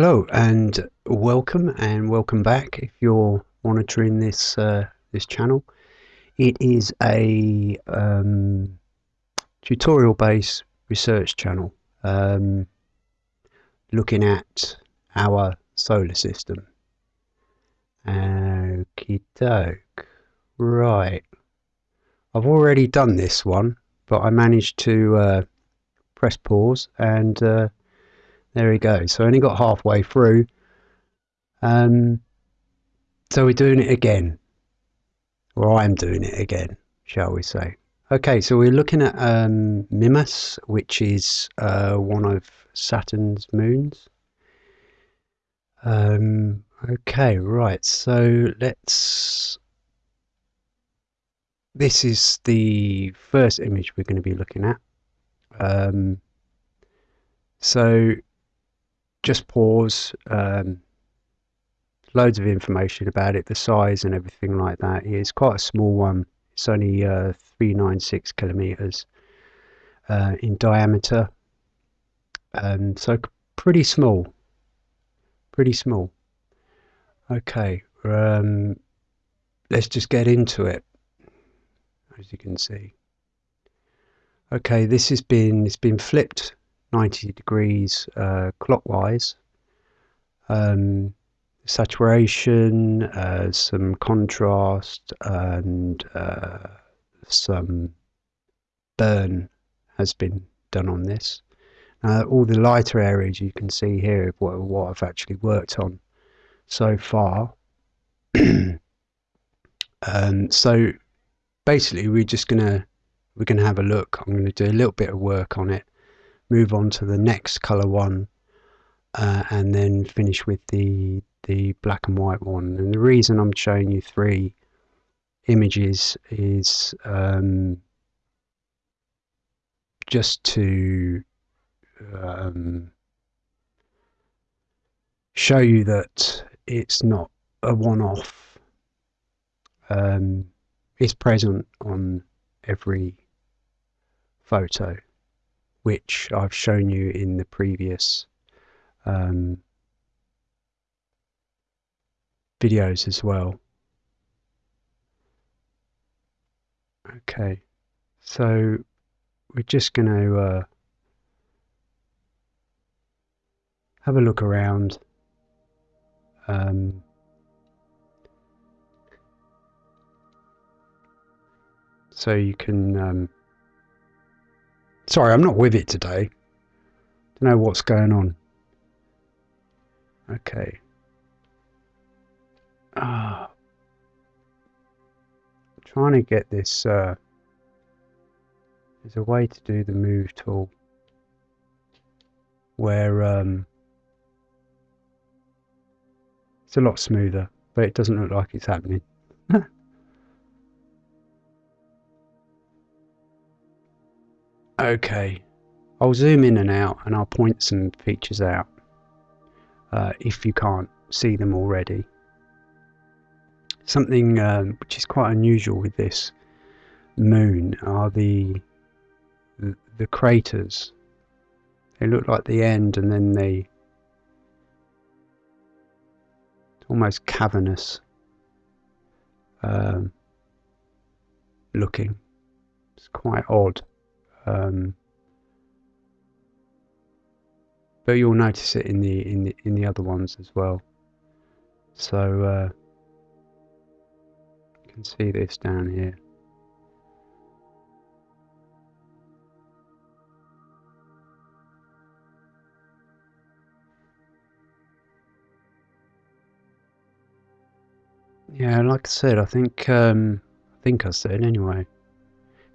Hello and welcome and welcome back if you're monitoring this uh, this channel. It is a um, tutorial based research channel um, looking at our solar system. Okie doke. Right. I've already done this one but I managed to uh, press pause and uh, there we go. So I only got halfway through. Um, so we're doing it again. Or I'm doing it again, shall we say. Okay, so we're looking at um, Mimas, which is uh, one of Saturn's moons. Um, okay, right, so let's... This is the first image we're going to be looking at. Um, so just pause. Um, loads of information about it, the size and everything like that. It's quite a small one. It's only uh, 396 kilometers uh, in diameter. Um, so pretty small. Pretty small. Okay, um, let's just get into it. As you can see. Okay, this has been it's been flipped 90 degrees uh, clockwise. Um, saturation, uh, some contrast, and uh, some burn has been done on this. All the lighter areas you can see here what, what I've actually worked on so far. um, so basically, we're just gonna we're gonna have a look. I'm gonna do a little bit of work on it move on to the next color one uh, and then finish with the the black and white one. And the reason I'm showing you three images is um, just to um, show you that it's not a one-off. Um, it's present on every photo which I've shown you in the previous um, videos as well. Okay, so we're just going to uh, have a look around. Um, so you can um, Sorry, I'm not with it today. Don't know what's going on. Okay. Ah. Trying to get this, uh, there's a way to do the move tool where um, it's a lot smoother, but it doesn't look like it's happening. Okay, I'll zoom in and out and I'll point some features out uh, if you can't see them already. Something um, which is quite unusual with this moon are the, the, the craters. They look like the end and then they almost cavernous um, looking. It's quite odd. Um, but you'll notice it in the in the in the other ones as well. So uh, you can see this down here. Yeah, like I said, I think um, I think I said anyway.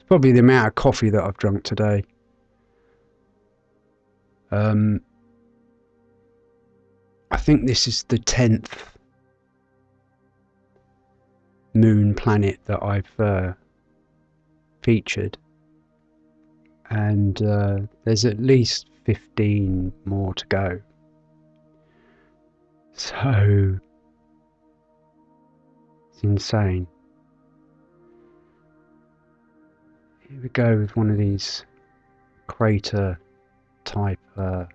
It's probably the amount of coffee that I've drunk today. Um, I think this is the 10th moon planet that I've uh, featured. And uh, there's at least 15 more to go. So, it's insane. Here we go with one of these crater type uh,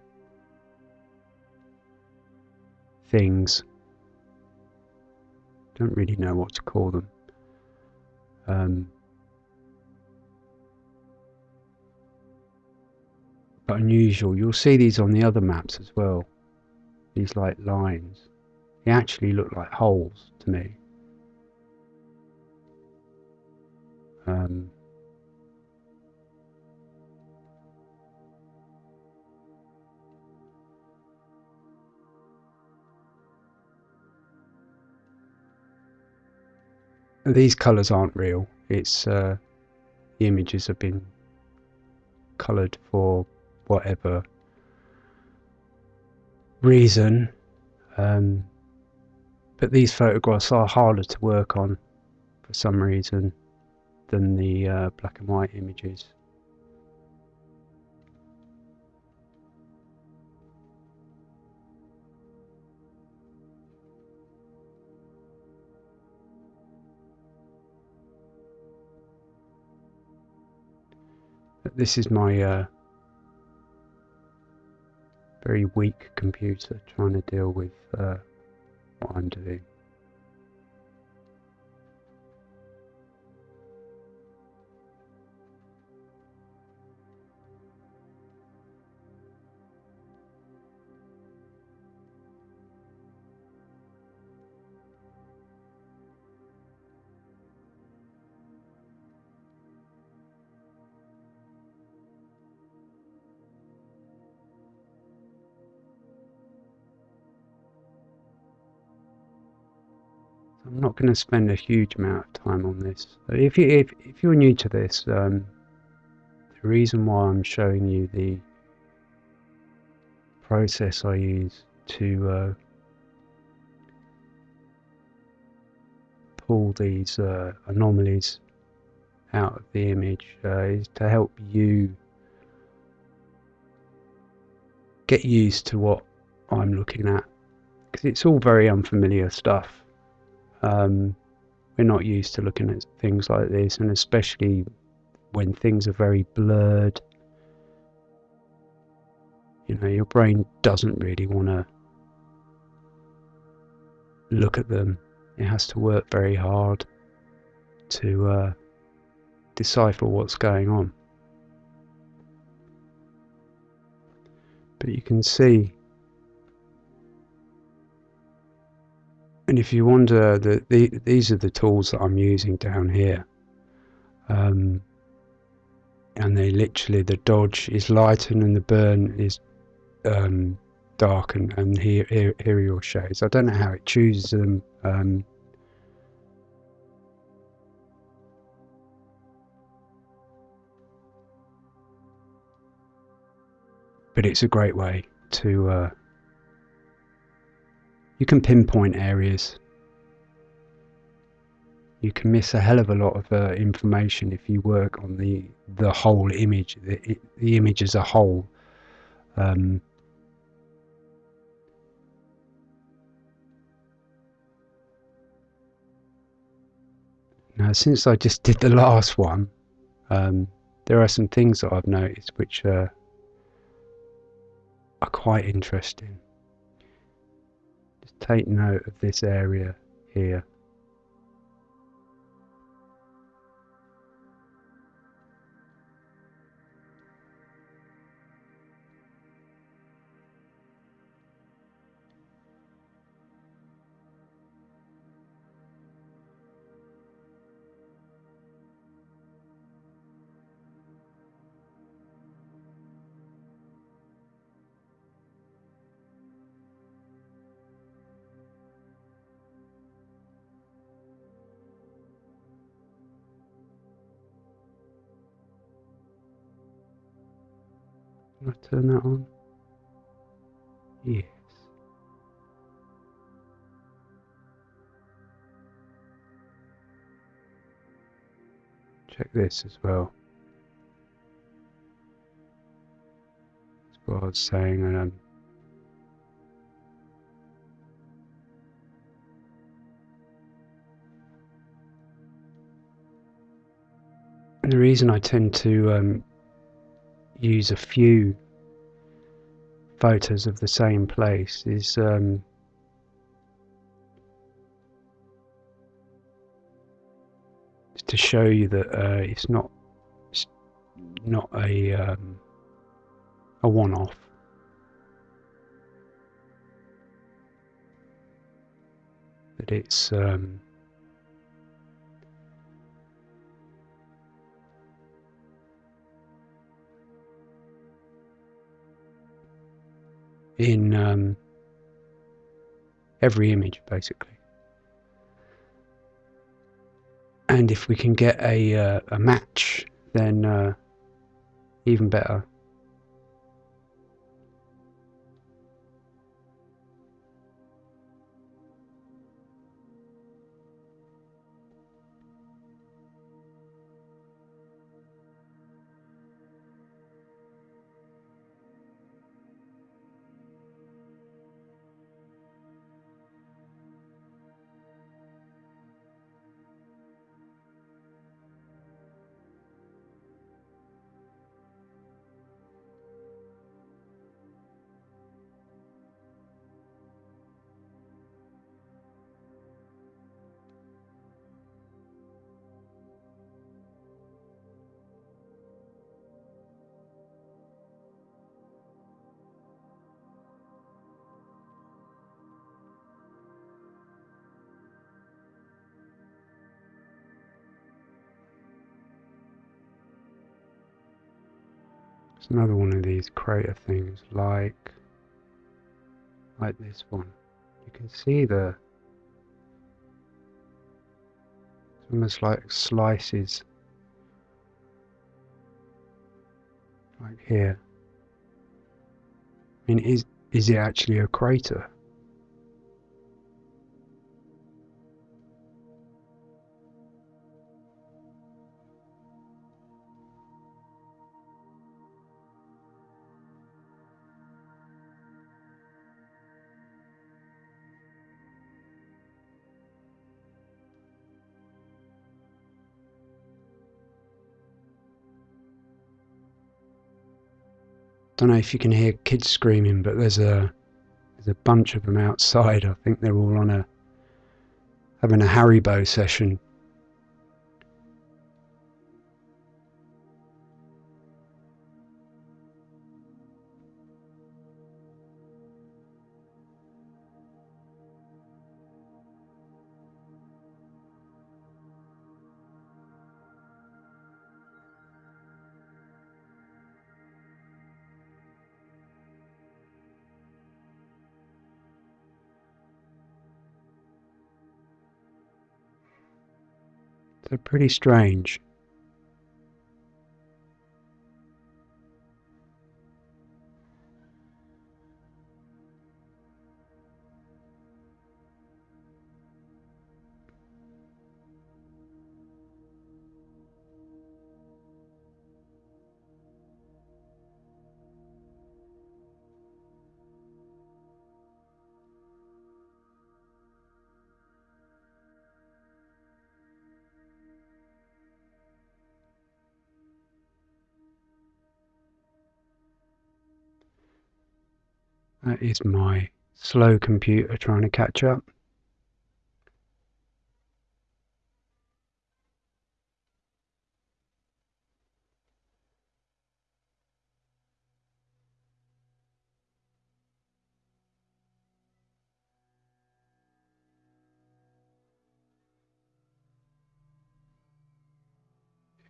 things. Don't really know what to call them. Um, but unusual. You'll see these on the other maps as well. These like lines. They actually look like holes to me. Um, these colours aren't real. It's uh, the images have been coloured for whatever reason. Um, but these photographs are harder to work on for some reason than the uh, black and white images. This is my uh, very weak computer trying to deal with uh, what I'm doing. Going to spend a huge amount of time on this. If you if, if you're new to this, um, the reason why I'm showing you the process I use to uh, pull these uh, anomalies out of the image uh, is to help you get used to what I'm looking at because it's all very unfamiliar stuff um, we're not used to looking at things like this, and especially when things are very blurred. You know, your brain doesn't really want to look at them. It has to work very hard to uh, decipher what's going on. But you can see And if you wonder, that the, these are the tools that I'm using down here. Um, and they literally, the dodge is lightened and the burn is um, dark and, and here, here, here are your shades. I don't know how it chooses them. Um, but it's a great way to uh, you can pinpoint areas. You can miss a hell of a lot of uh, information if you work on the the whole image, the, the image as a whole. Um, now, since I just did the last one, um, there are some things that I've noticed which uh, are quite interesting take note of this area here. Turn that on? Yes. Check this as well. That's what I was saying. Um, and the reason I tend to um, use a few photos of the same place is um, to show you that uh, it's not it's not a um, a one-off. That it's um, in um, every image basically. And if we can get a, uh, a match, then uh, even better. Another one of these crater things, like like this one. You can see the it's almost like slices like here. I mean, is is it actually a crater? Don't know if you can hear kids screaming, but there's a there's a bunch of them outside. I think they're all on a having a Haribo session. Pretty strange. That is my slow computer trying to catch up.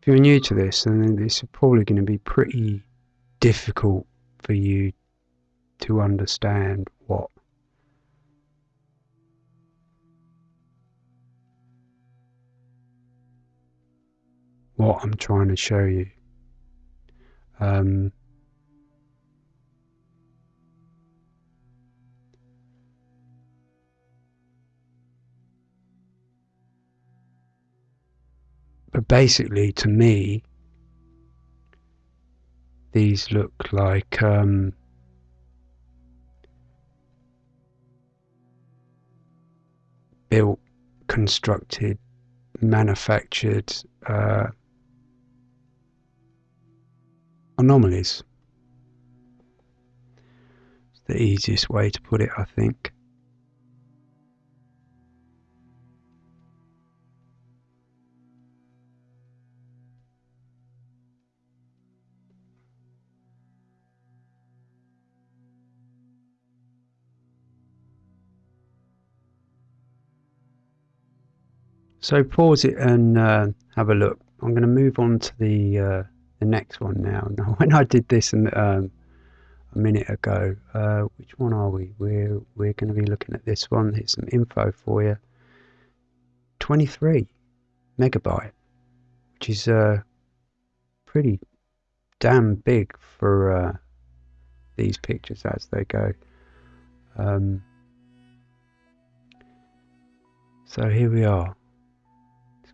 If you're new to this, then this is probably going to be pretty difficult for you to understand what what I'm trying to show you. Um, but basically, to me, these look like um, built, constructed, manufactured uh, anomalies. It's the easiest way to put it, I think. So pause it and uh, have a look. I'm going to move on to the uh, the next one now. Now, when I did this um, a minute ago, uh, which one are we? We're we're going to be looking at this one. Here's some info for you. 23 megabyte, which is uh, pretty damn big for uh, these pictures as they go. Um, so here we are.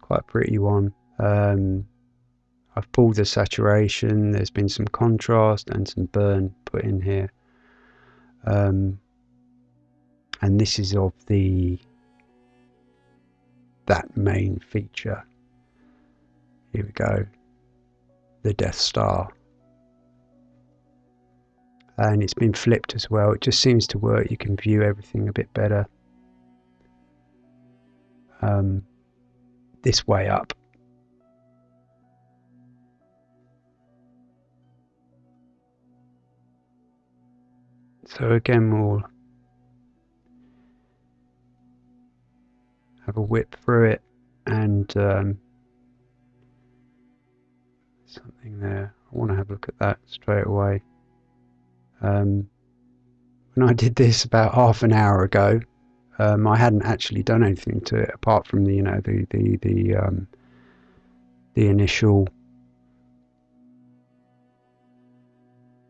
Quite a pretty one. Um, I've pulled the saturation, there's been some contrast and some burn put in here. Um, and this is of the that main feature. Here we go. The Death Star. And it's been flipped as well. It just seems to work. You can view everything a bit better. Um, this way up. So again, we'll have a whip through it and um, something there. I want to have a look at that straight away. Um, when I did this about half an hour ago, um, I hadn't actually done anything to it apart from the you know the the the um, the initial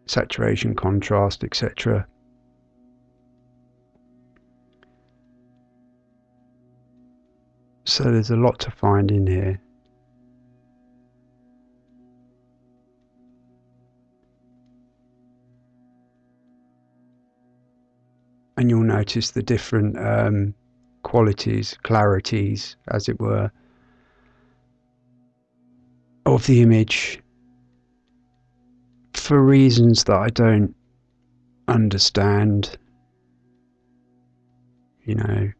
saturation, contrast, etc. So there's a lot to find in here. And you'll notice the different um, qualities, clarities, as it were, of the image for reasons that I don't understand. You know,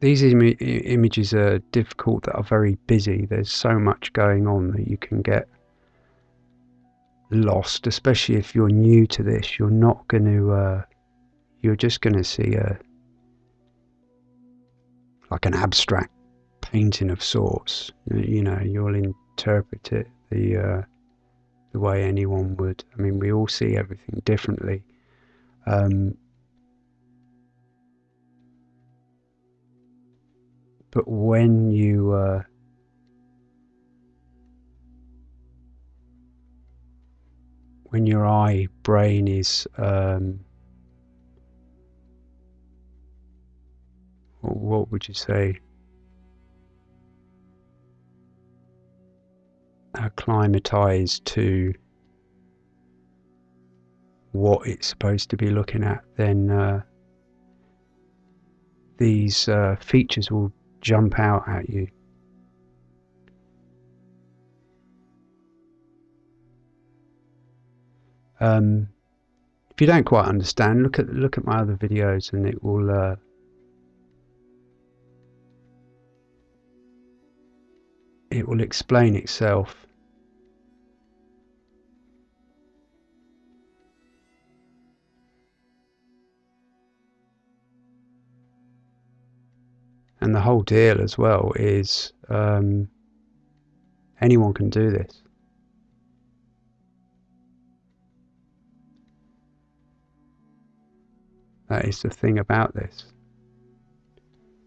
these Im images are difficult that are very busy. There's so much going on that you can get lost, especially if you're new to this. You're not going to, uh, you're just going to see a, like an abstract painting of sorts. You know, you'll interpret it the, uh, the way anyone would. I mean, we all see everything differently. Um, but when you uh, when your eye brain is um, what would you say? Acclimatized to what it's supposed to be looking at then uh, these uh, features will jump out at you. Um, if you don't quite understand, look at look at my other videos, and it will. Uh, it will explain itself. And the whole deal as well is um, anyone can do this. That is the thing about this.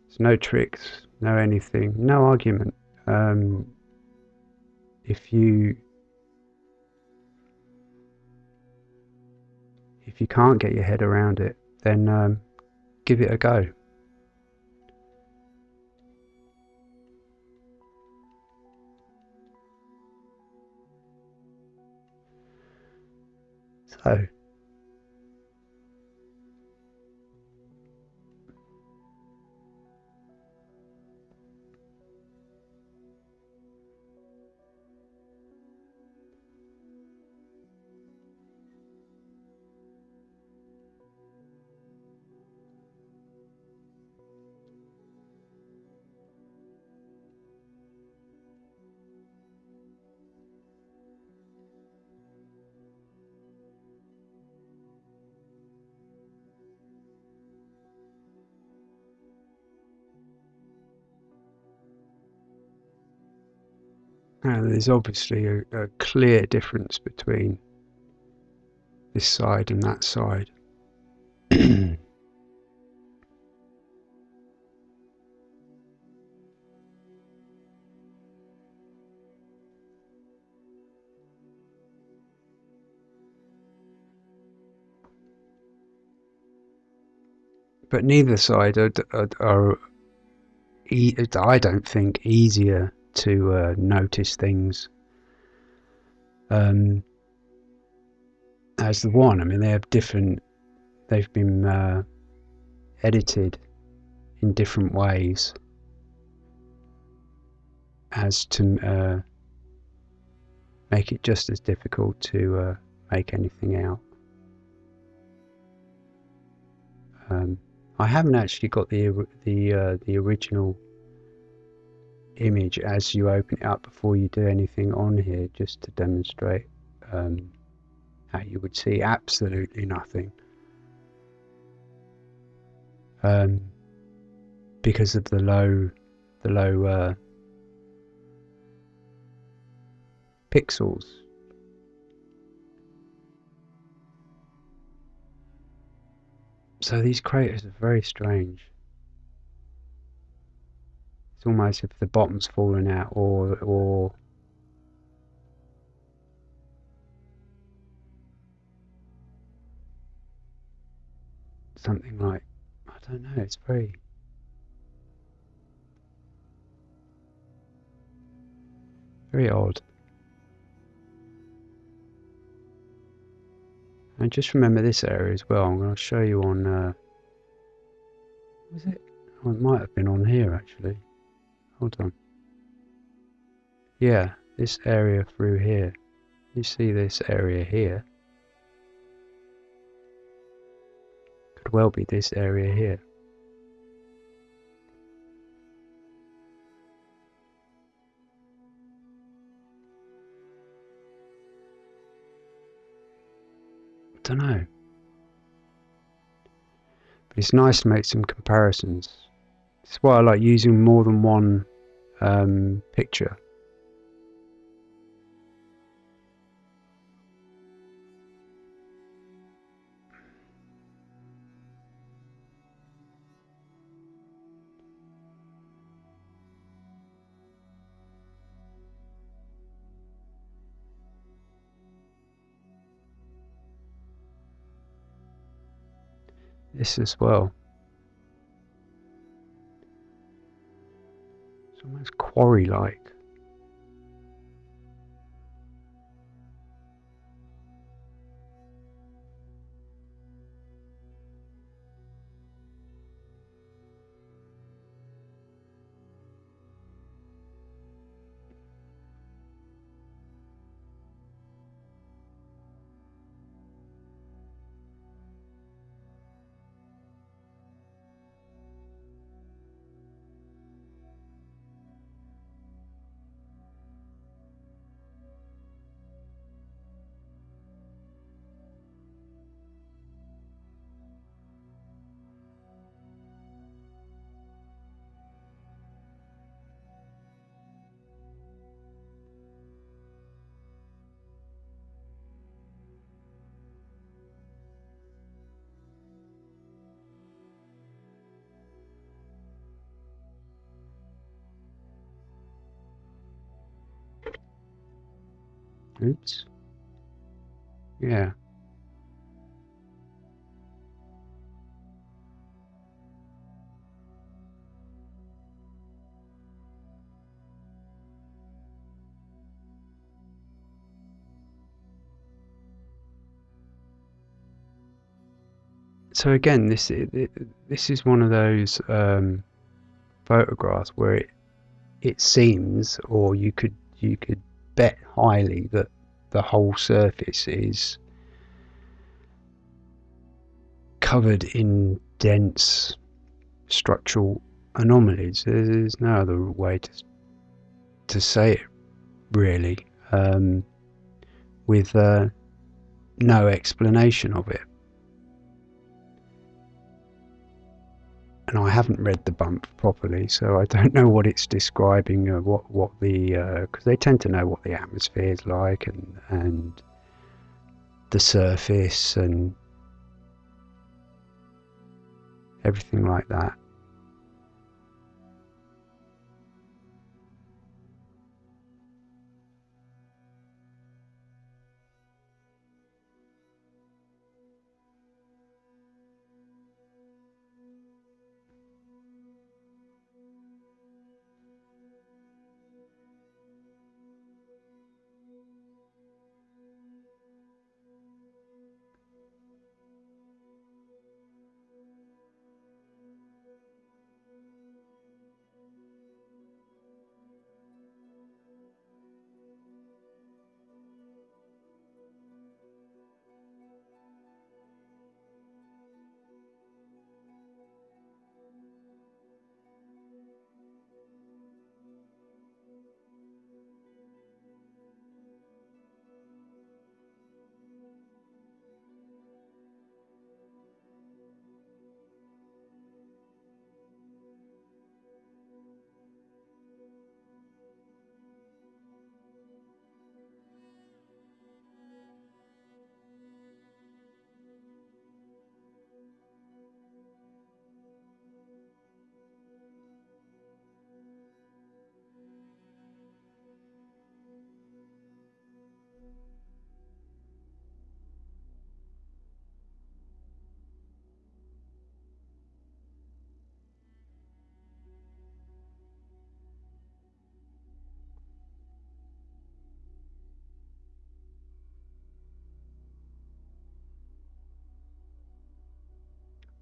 There's no tricks, no anything, no argument. Um, if you if you can't get your head around it, then um, give it a go. So there's obviously a, a clear difference between this side and that side. but neither side are, are, are I don't think easier to uh, notice things um, as the one. I mean, they have different. They've been uh, edited in different ways as to uh, make it just as difficult to uh, make anything out. Um, I haven't actually got the the uh, the original image as you open it up before you do anything on here, just to demonstrate um, how you would see absolutely nothing. Um, because of the low the low uh, pixels So these craters are very strange. It's almost if the bottom's fallen out or or something like I don't know, it's very very odd. And just remember this area as well. I'm going to show you on. Uh, was it? Oh, it might have been on here actually. Hold on. Yeah, this area through here. You see this area here. Could well be this area here. don't know. But it's nice to make some comparisons. It's why I like using more than one um, picture. this as well. Quarry-like. Oops. Yeah. So again, this this is one of those um, photographs where it it seems, or you could you could bet highly that the whole surface is covered in dense structural anomalies. There's no other way to to say it, really, um, with uh, no explanation of it. And I haven't read the bump properly, so I don't know what it's describing. Uh, what what the because uh, they tend to know what the atmosphere is like and and the surface and everything like that.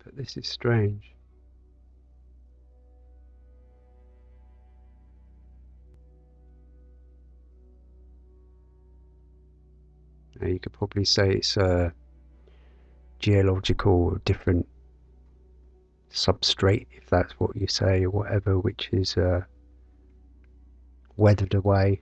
But this is strange. Now you could probably say it's a geological different substrate, if that's what you say, or whatever, which is uh, weathered away.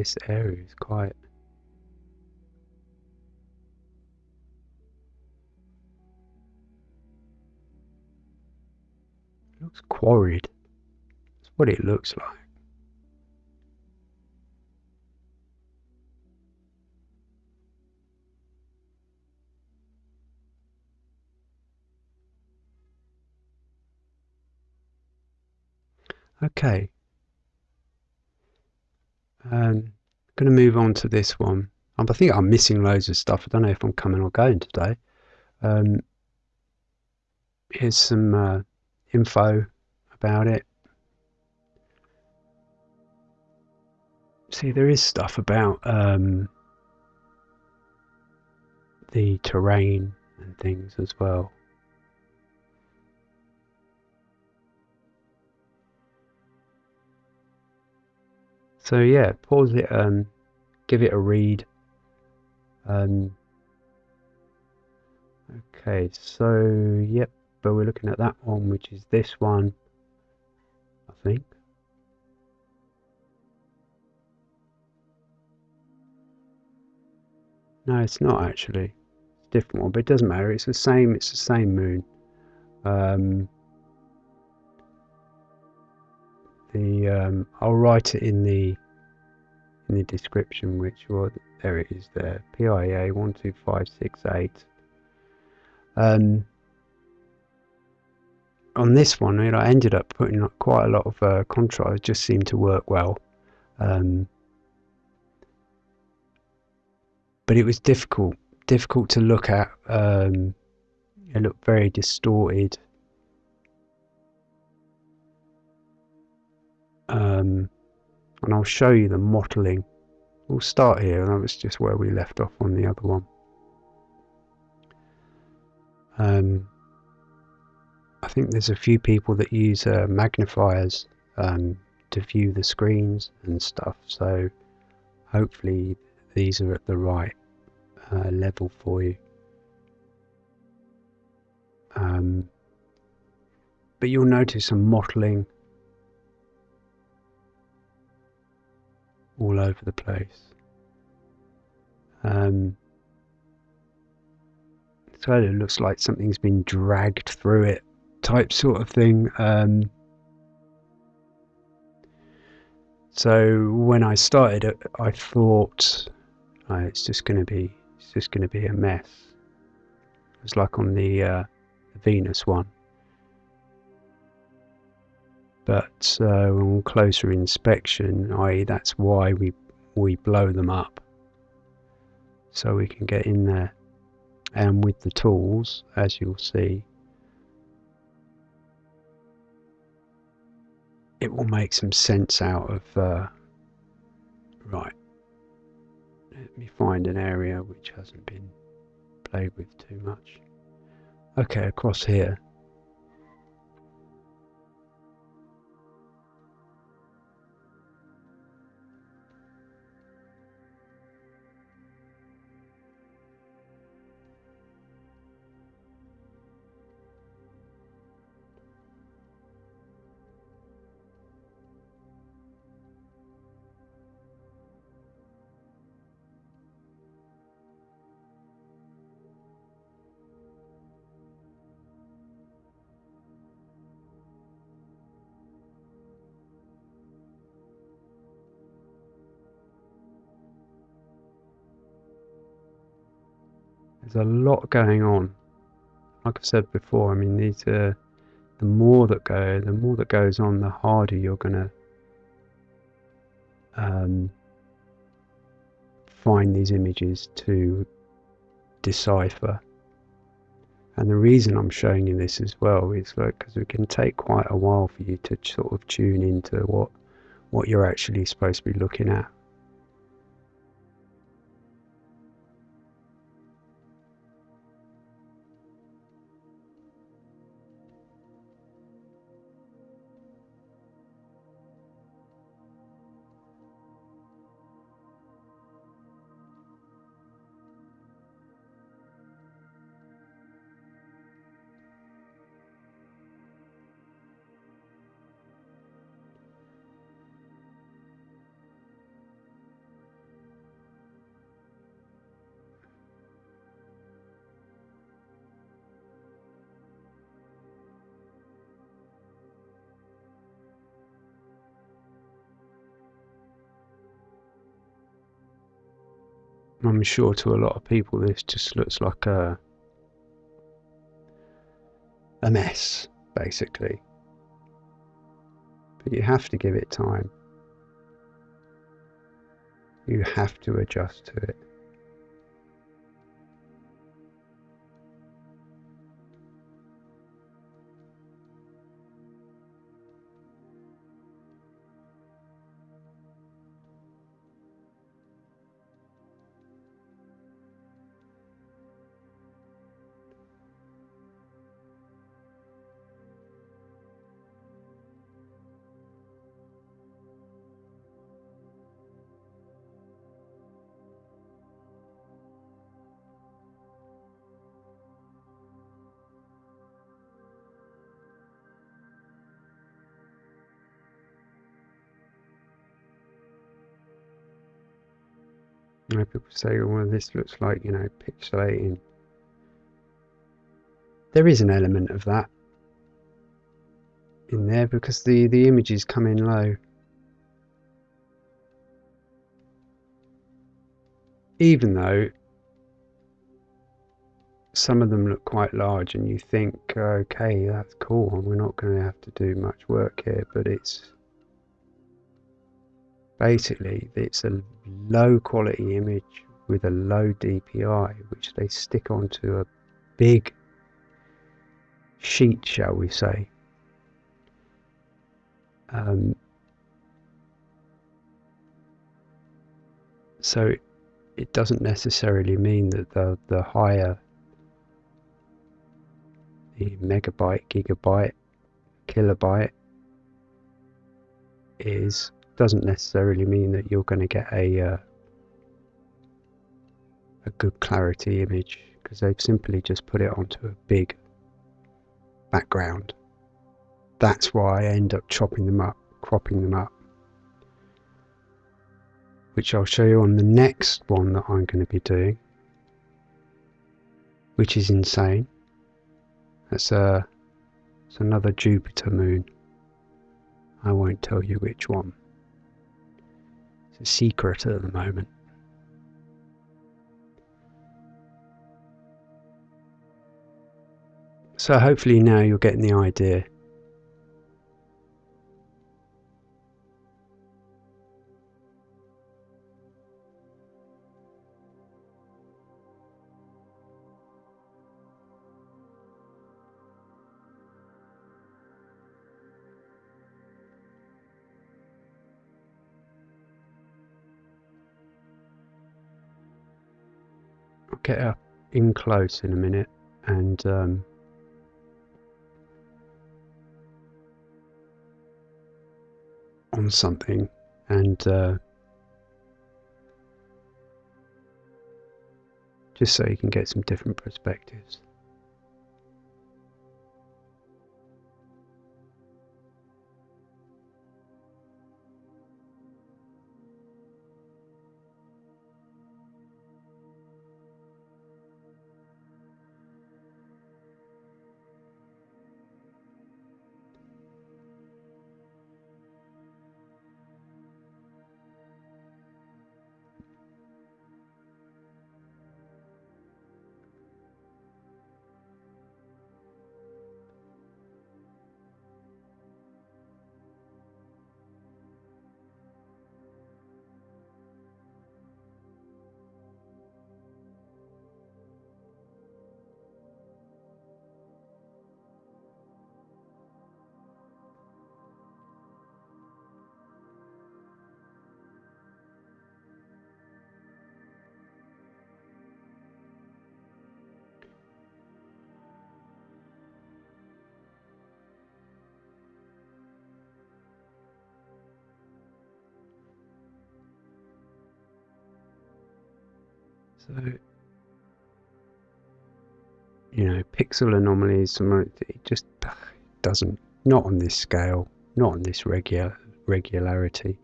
This area is quite it looks quarried. That's what it looks like. Okay, um, going to move on to this one. Um, I think I'm missing loads of stuff. I don't know if I'm coming or going today. Um, here's some uh, info about it. See, there is stuff about um, the terrain and things as well. So yeah, pause it and give it a read. Um, okay, so yep, but we're looking at that one, which is this one, I think. No, it's not actually. It's a different one, but it doesn't matter. It's the same. It's the same moon. Um, the um, I'll write it in the in the description which was there it is there PIA 12568 um, on this one I ended up putting quite a lot of uh, contrast just seemed to work well. Um, but it was difficult difficult to look at um, it looked very distorted. Um, and I'll show you the mottling we'll start here. And that was just where we left off on the other one. Um, I think there's a few people that use uh, magnifiers um, to view the screens and stuff. So hopefully these are at the right uh, level for you. Um, but you'll notice some mottling all over the place. Um, so it looks like something's been dragged through it type sort of thing. Um, so when I started it, I thought oh, it's just going to be it's just going to be a mess. It was like on the, uh, the Venus one. But uh, on closer inspection, i.e., that's why we we blow them up, so we can get in there. And with the tools, as you'll see, it will make some sense out of uh, right let me find an area which hasn't been played with too much okay across here a lot going on. Like I've said before, I mean these are the more that go, the more that goes on, the harder you're gonna um, find these images to decipher. And the reason I'm showing you this as well is because it can take quite a while for you to sort of tune into what what you're actually supposed to be looking at. I'm sure to a lot of people this just looks like a a mess, basically. But you have to give it time. You have to adjust to it. Say, well, this looks like, you know, pixelating. There is an element of that in there because the, the images come in low. Even though some of them look quite large and you think, okay, that's cool, we're not going to have to do much work here, but it's basically it's a low quality image with a low DPI which they stick onto a big sheet shall we say. Um, So it doesn't necessarily mean that the, the higher the megabyte, gigabyte, kilobyte is doesn't necessarily mean that you're going to get a uh, a good clarity image because they've simply just put it onto a big background. That's why I end up chopping them up, cropping them up, which I'll show you on the next one that I'm going to be doing, which is insane. That's a, it's another Jupiter moon. I won't tell you which one. A secret at the moment. So hopefully now you're getting the idea. Get up in close in a minute and um, on something and uh, just so you can get some different perspectives. So, you know, pixel anomalies, it just doesn't, not on this scale, not on this regular regularity.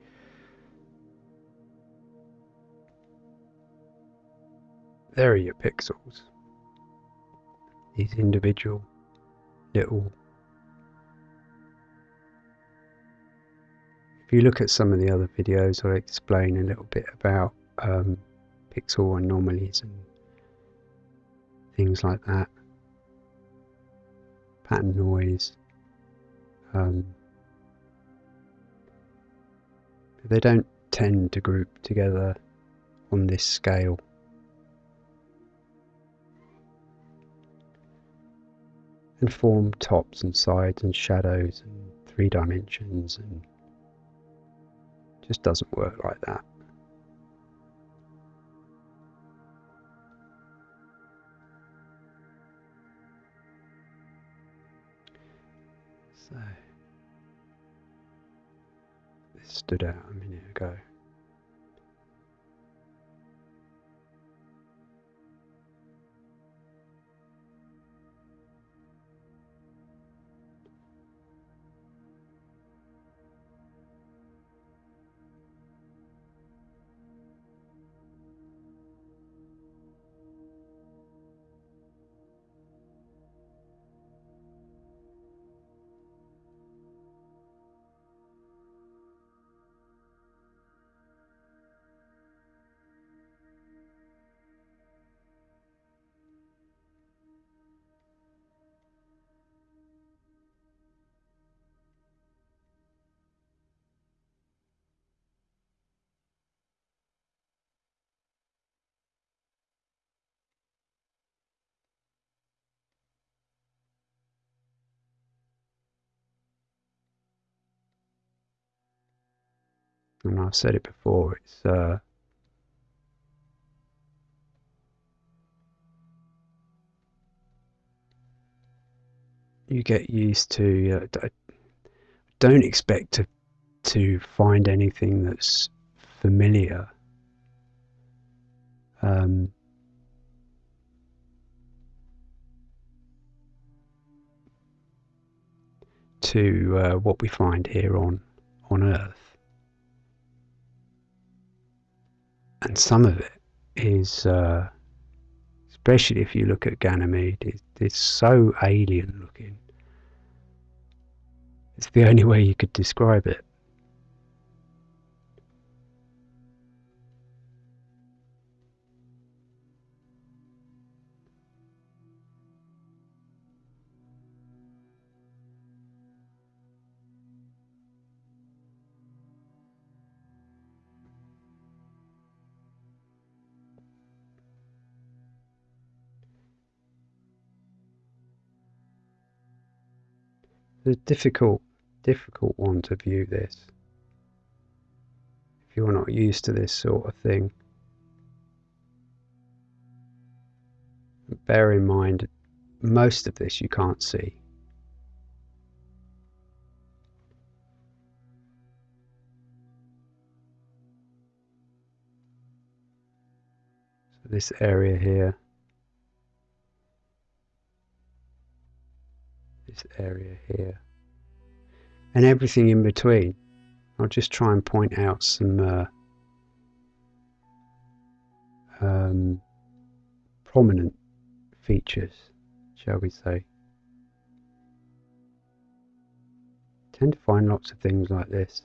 There are your pixels. These individual little. If you look at some of the other videos, I explain a little bit about um, pixel anomalies and things like that. Pattern noise. Um, they don't tend to group together on this scale. And form tops and sides and shadows and three dimensions and just doesn't work like that. Stood out a minute ago. and I've said it before, it's uh, you get used to. Uh, don't expect to to find anything that's familiar. Um, to uh, what we find here on on Earth. And some of it is, uh, especially if you look at Ganymede, it, it's so alien looking. It's the only way you could describe it. A difficult, difficult one to view this. If you're not used to this sort of thing. Bear in mind, most of this you can't see. So this area here this area here and everything in between. I'll just try and point out some uh, um, prominent features, shall we say. tend to find lots of things like this.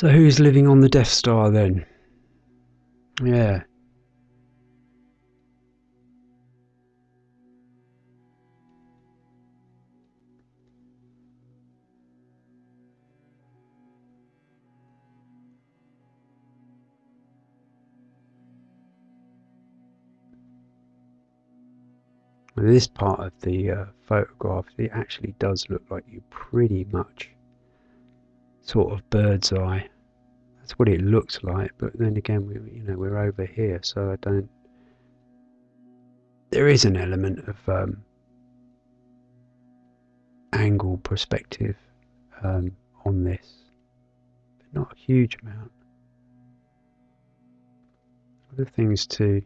So who's living on the Death Star then? Yeah. this part of the uh, photograph, it actually does look like you pretty much sort of bird's eye. That's what it looks like, but then again, we you know we're over here, so I don't. There is an element of um, angle perspective um, on this, but not a huge amount. Other things to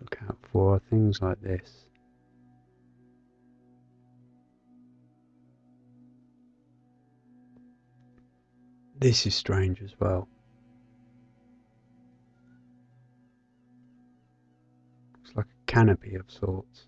look out for are things like this. This is strange as well. It's like a canopy of sorts.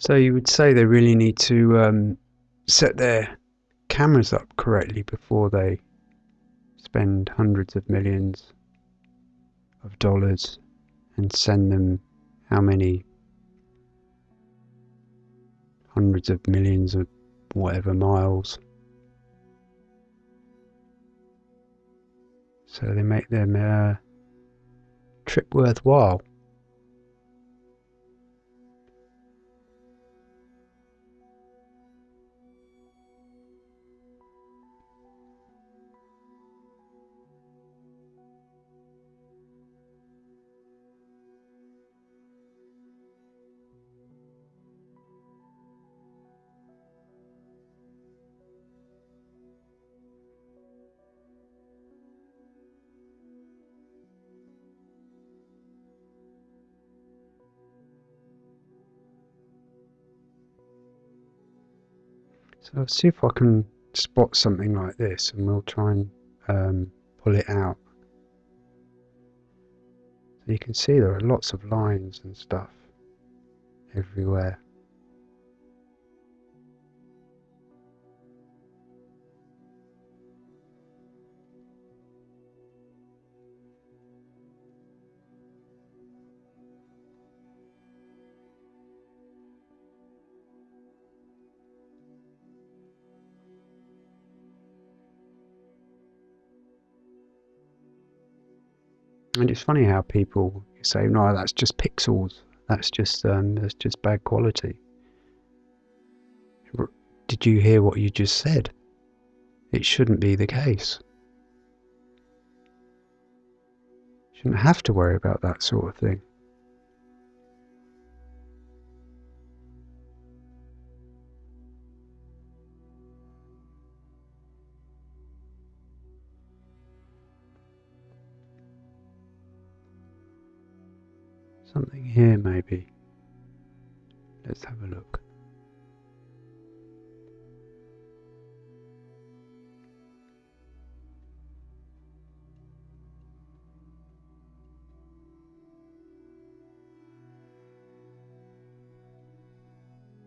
So you would say they really need to um, set their cameras up correctly before they spend hundreds of millions of dollars and send them how many hundreds of millions of whatever miles. So they make their uh, trip worthwhile. So see if I can spot something like this and we'll try and um, pull it out. So you can see there are lots of lines and stuff everywhere. And it's funny how people say, "No, that's just pixels. That's just um, that's just bad quality." Did you hear what you just said? It shouldn't be the case. You shouldn't have to worry about that sort of thing. Here, maybe. Let's have a look.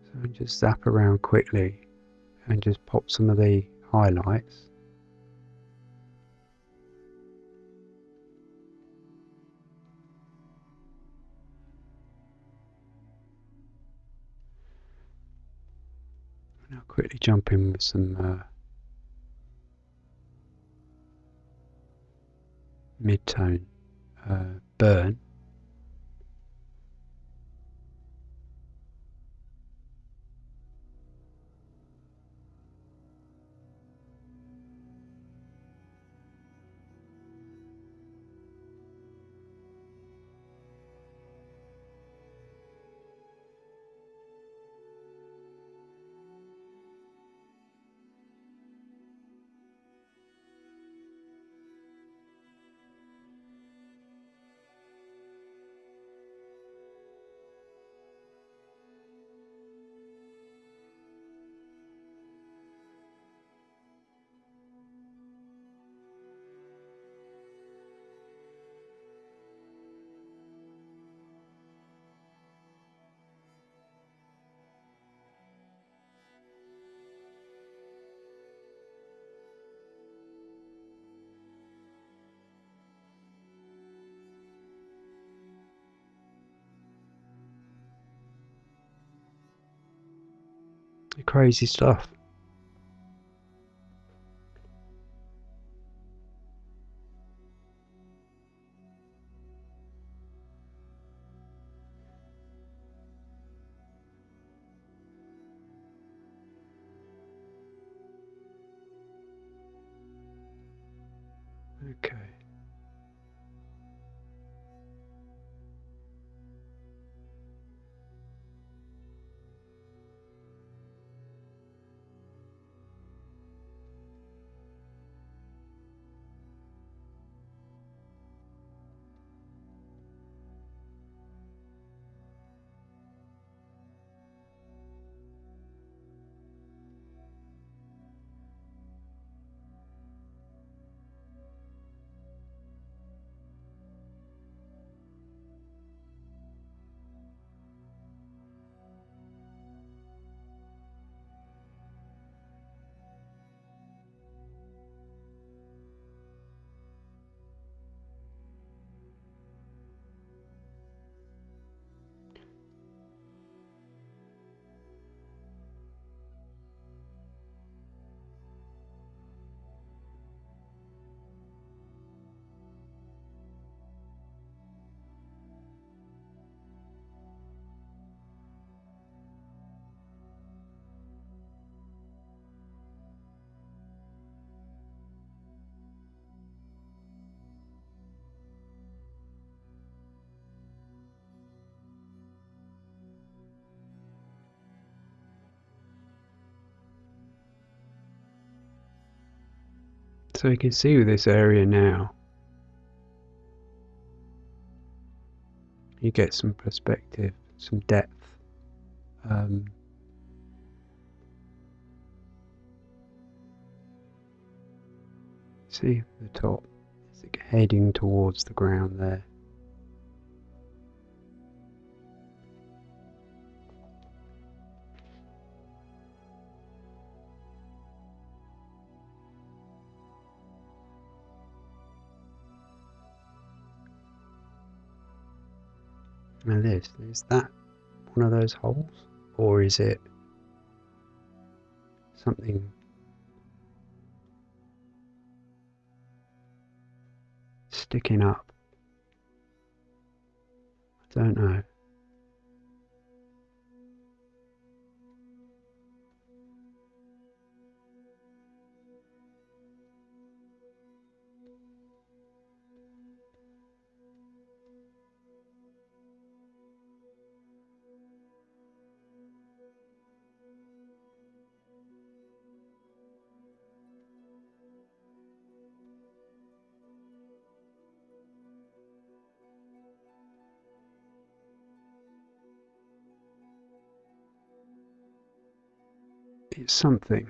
So just zap around quickly and just pop some of the highlights. Quickly jump in with some uh, mid-tone uh, burn. Crazy stuff. So you can see this area now, you get some perspective, some depth. Um, see the top, is heading towards the ground there. Now this, is that one of those holes? Or is it something sticking up? I don't know. Something.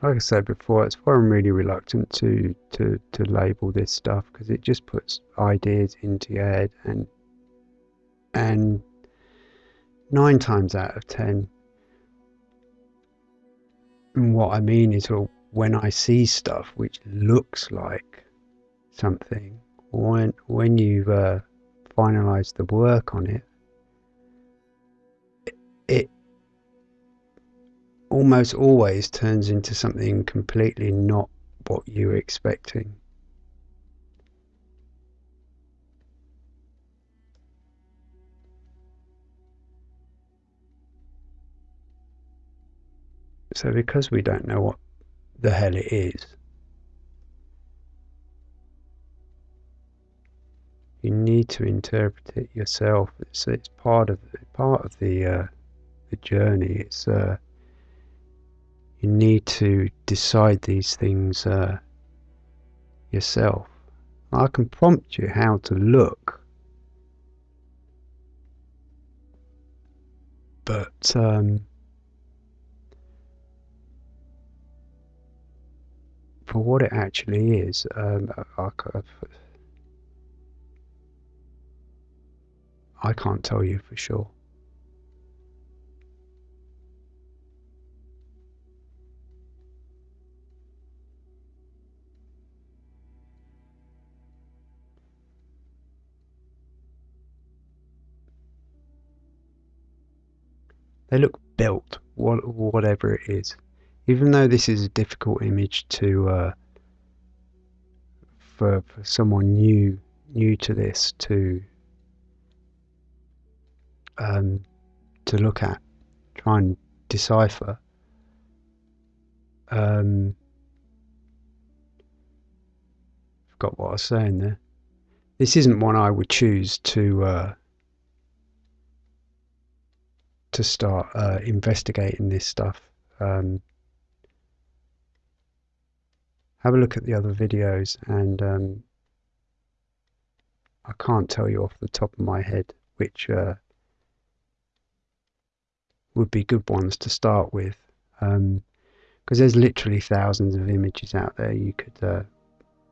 Like I said before, it's why I'm really reluctant to to to label this stuff because it just puts ideas into your head and and nine times out of ten, and what I mean is, well, when I see stuff which looks like something, when when you've uh, finalised the work on it, it almost always turns into something completely not what you were expecting. So, because we don't know what the hell it is, you need to interpret it yourself. It's, it's part of part of the uh, the journey. It's uh, you need to decide these things uh, yourself. I can prompt you how to look, but um, for what it actually is, um, I, I can't tell you for sure. They look built, whatever it is. Even though this is a difficult image to uh, for, for someone new new to this to um, to look at, try and decipher. Um, forgot what I was saying there. This isn't one I would choose to uh, to start uh, investigating this stuff. Um, have a look at the other videos and um, I can't tell you off the top of my head which uh, would be good ones to start with because um, there's literally thousands of images out there you could uh,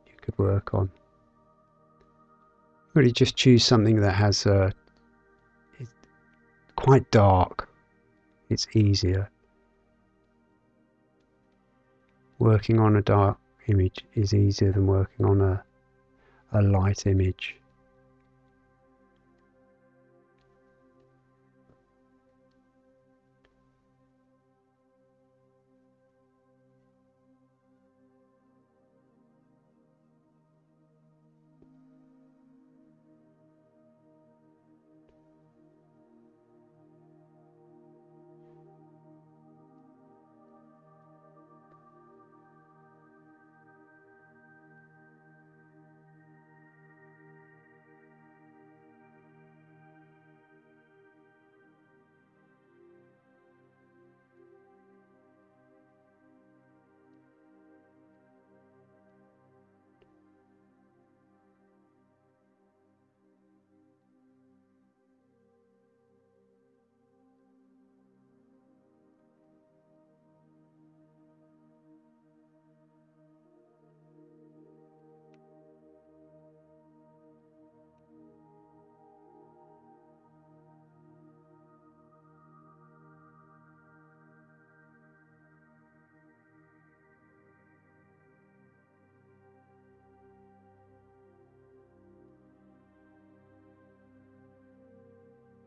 you could work on really just choose something that has a uh, quite dark. It's easier. Working on a dark image is easier than working on a, a light image.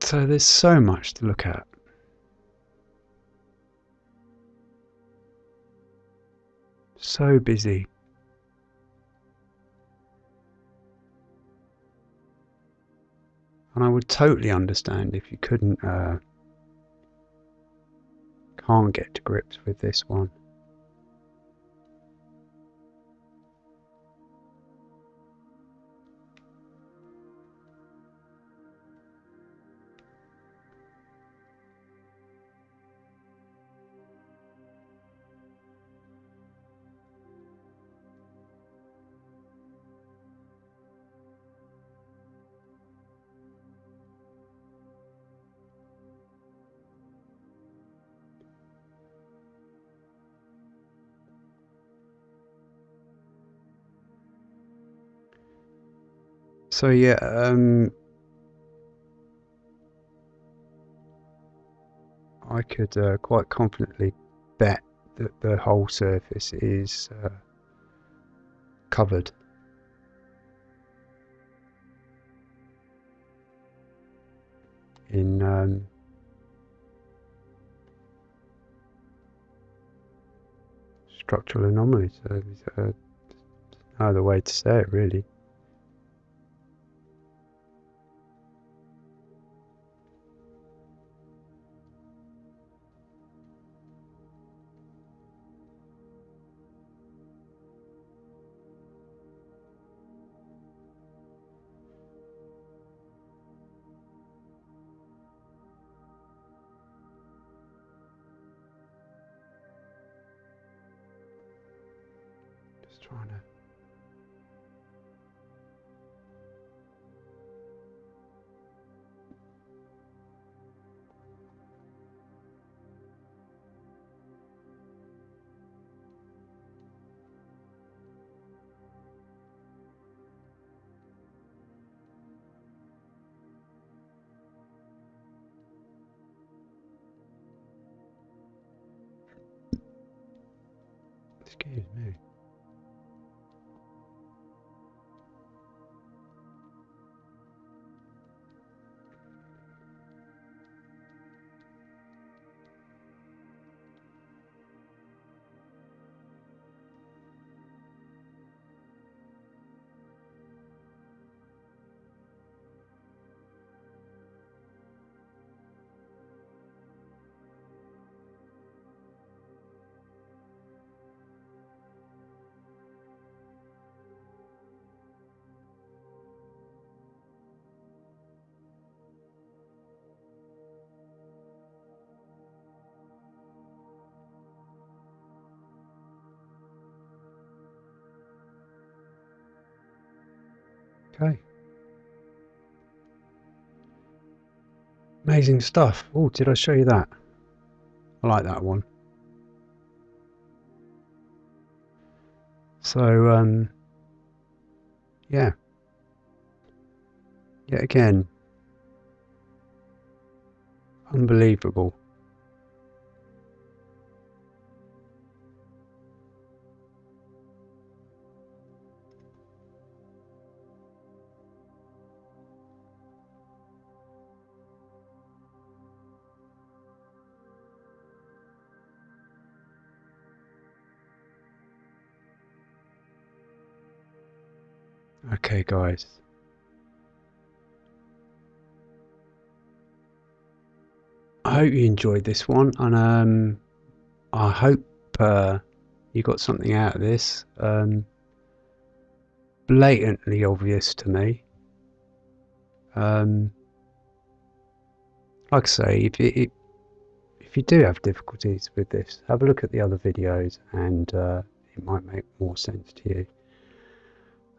So there's so much to look at. So busy. And I would totally understand if you couldn't, uh, can't get to grips with this one. So yeah, um, I could uh, quite confidently bet that the whole surface is uh, covered. in um, structural anomalies. So, uh, no other way to say it, really. Okay. Amazing stuff. Oh, did I show you that? I like that one. So, um, yeah. Yet again, unbelievable. Okay, guys. I hope you enjoyed this one, and um, I hope uh, you got something out of this. Um, blatantly obvious to me. Um, like I say, if it, if you do have difficulties with this, have a look at the other videos, and uh, it might make more sense to you.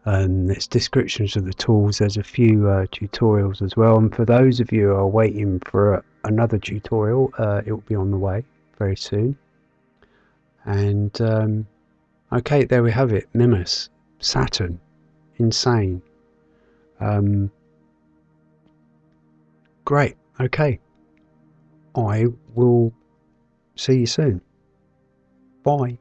Um, there's descriptions of the tools. There's a few uh, tutorials as well. And for those of you who are waiting for another tutorial, uh, it will be on the way very soon. And um, okay, there we have it. Mimas, Saturn, insane. Um, great. Okay. I will see you soon. Bye.